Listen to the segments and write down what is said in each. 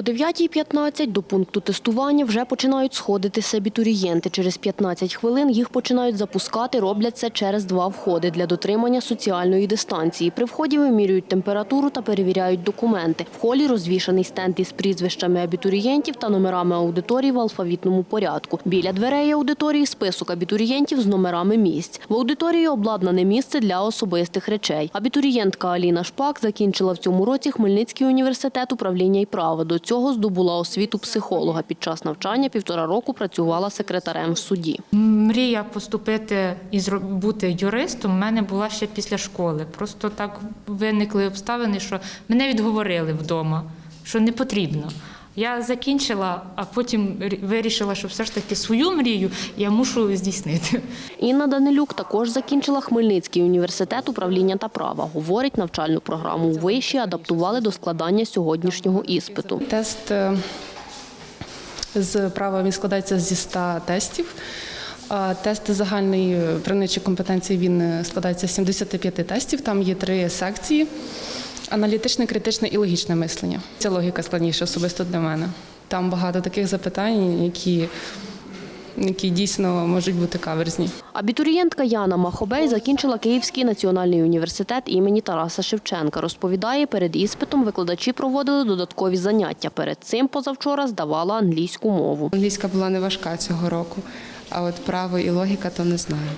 О 9.15 до пункту тестування вже починають сходитися абітурієнти. Через 15 хвилин їх починають запускати. Роблять це через два входи для дотримання соціальної дистанції. При вході вимірюють температуру та перевіряють документи. В холі розвішаний стенд із прізвищами абітурієнтів та номерами аудиторій в алфавітному порядку. Біля дверей аудиторії список абітурієнтів з номерами місць. В аудиторії обладнане місце для особистих речей. Абітурієнтка Аліна Шпак закінчила в цьому році Хмельницький університет управління і права. До цього здобула освіту психолога. Під час навчання півтора року працювала секретарем в суді. Мрія поступити і бути юристом в мене була ще після школи. Просто так виникли обставини, що мене відговорили вдома, що не потрібно. Я закінчила, а потім вирішила, що все ж таки свою мрію я мушу здійснити. Інна Данилюк також закінчила Хмельницький університет управління та права. Говорить, навчальну програму у виші адаптували до складання сьогоднішнього іспиту. Тест е, з права він складається зі 100 тестів. Тест загальної е, правничої компетенції він е, складається з 75 тестів. Там є три секції: аналітичне, критичне і логічне мислення. Ця логіка складніша особисто для мене. Там багато таких запитань, які, які дійсно можуть бути каверзні. Абітурієнтка Яна Махобей закінчила Київський національний університет імені Тараса Шевченка. Розповідає, перед іспитом викладачі проводили додаткові заняття. Перед цим позавчора здавала англійську мову. Англійська була не важка цього року, а от право і логіка то не знаю.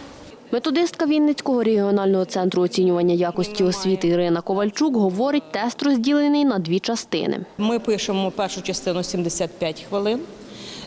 Методистка Вінницького регіонального центру оцінювання якості освіти Ірина Ковальчук говорить, тест розділений на дві частини. Ми пишемо першу частину 75 хвилин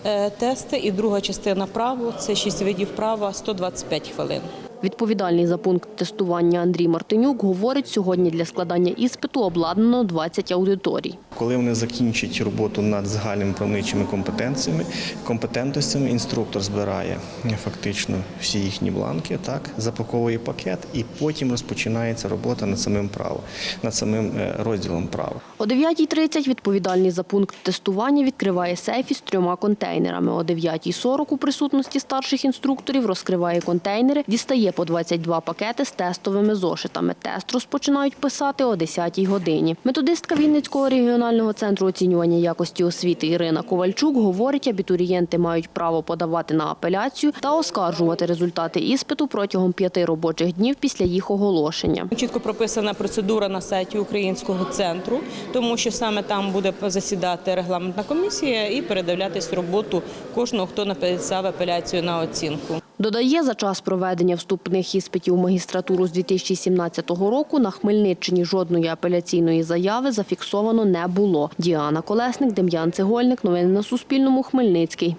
е, тести, і друга частина право це 6 видів права 125 хвилин. Відповідальний за пункт тестування Андрій Мартинюк говорить, сьогодні для складання іспиту обладнано 20 аудиторій. Коли вони закінчать роботу над загальними правничими компетенціями, компетентностями, інструктор збирає фактично всі їхні бланки, так запаковує пакет, і потім розпочинається робота над самим правом, над самим е, розділом права. О 9.30 відповідальний за пункт тестування відкриває сейф із трьома контейнерами. О 9.40 у присутності старших інструкторів розкриває контейнери, дістає по 22 пакети з тестовими зошитами. Тест розпочинають писати о 10.00 годині. Методистка Вінницького регіонального центру оцінювання якості освіти Ірина Ковальчук говорить, абітурієнти мають право подавати на апеляцію та оскаржувати результати іспиту протягом п'яти робочих днів після їх оголошення. Чітко прописана процедура на сайті українського центру, тому що саме там буде засідати регламентна комісія і передивлятись роботу кожного, хто написав апеляцію на оцінку. Додає, за час проведення вступних іспитів у магістратуру з 2017 року на Хмельниччині жодної апеляційної заяви зафіксовано не було. Діана Колесник, Дем'ян Цегольник. Новини на Суспільному. Хмельницький.